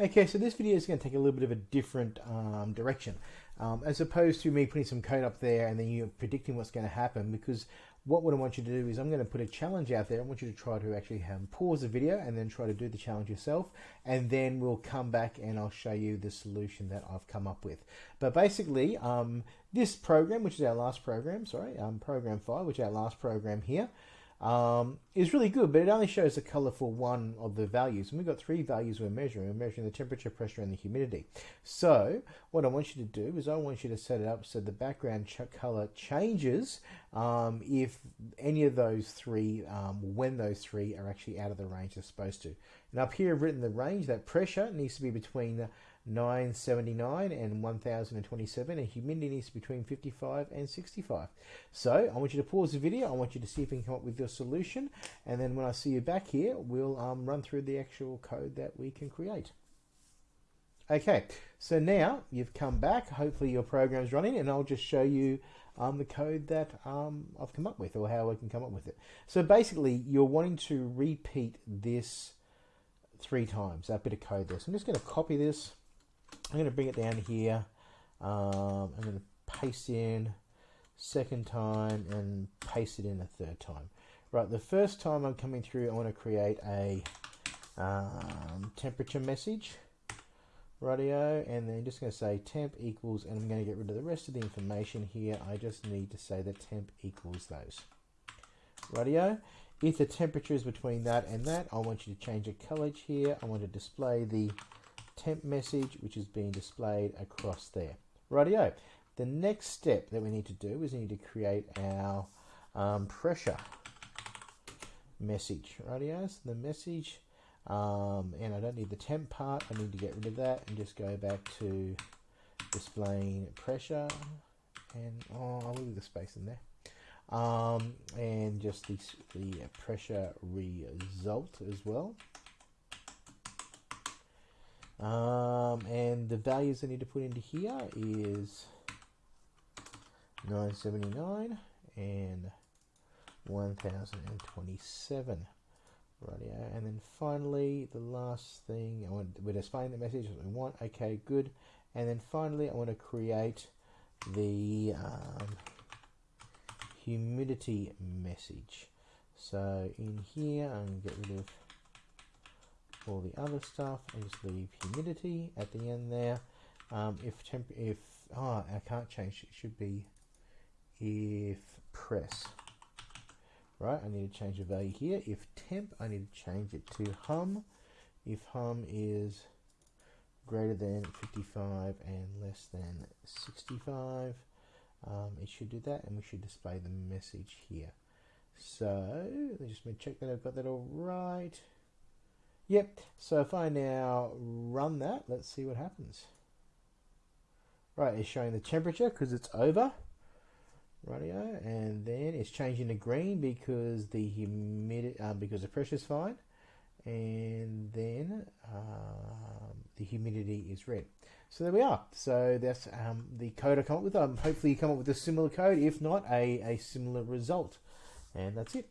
Okay, so this video is going to take a little bit of a different um, direction. Um, as opposed to me putting some code up there and then you predicting what's going to happen because what, what I want you to do is I'm going to put a challenge out there. I want you to try to actually um, pause the video and then try to do the challenge yourself and then we'll come back and I'll show you the solution that I've come up with. But basically, um, this program, which is our last program, sorry, um, program 5, which is our last program here, um, is really good, but it only shows the color for one of the values. And we've got three values we're measuring. We're measuring the temperature, pressure, and the humidity. So what I want you to do is I want you to set it up so the background ch color changes um, if any of those three, um, when those three are actually out of the range they're supposed to. And up here I've written the range, that pressure needs to be between 979 and 1027 and humidity is between 55 and 65 so I want you to pause the video. I want you to see if you can come up with your solution and then when I see you back here we'll um, run through the actual code that we can create. Okay so now you've come back. Hopefully your program's running and I'll just show you um, the code that um, I've come up with or how I can come up with it. So basically you're wanting to repeat this three times that bit of code there. So I'm just going to copy this I'm going to bring it down here. Um, I'm going to paste in second time and paste it in a third time. Right, the first time I'm coming through, I want to create a um, temperature message radio and then just going to say temp equals and I'm going to get rid of the rest of the information here I just need to say that temp equals those radio if the temperature is between that and that I want you to change the color here I want to display the temp message which is being displayed across there. Rightio. The next step that we need to do is we need to create our um, pressure message. Rightio. So the message, um, and I don't need the temp part. I need to get rid of that and just go back to displaying pressure. And oh, I'll leave the space in there. Um, and just the, the pressure result as well. Um, and the values I need to put into here is 979 and 1027. Rightio. And then finally, the last thing, I want, we're displaying the message that we want. Okay, good. And then finally, I want to create the um, humidity message. So in here, I'm going to get rid of all the other stuff just leave humidity at the end there. Um, if temp, if oh, I can't change. It should be if press. Right, I need to change the value here. If temp, I need to change it to hum. If hum is greater than 55 and less than 65, um, it should do that, and we should display the message here. So, let's just check that I've got that all right. Yep, so if I now run that, let's see what happens. Right, it's showing the temperature because it's over. Radio, and then it's changing to green because the humidity, uh, because the pressure's fine, and then um, the humidity is red. So there we are. So that's um, the code I come up with. Um, hopefully you come up with a similar code. If not, a, a similar result. And that's it.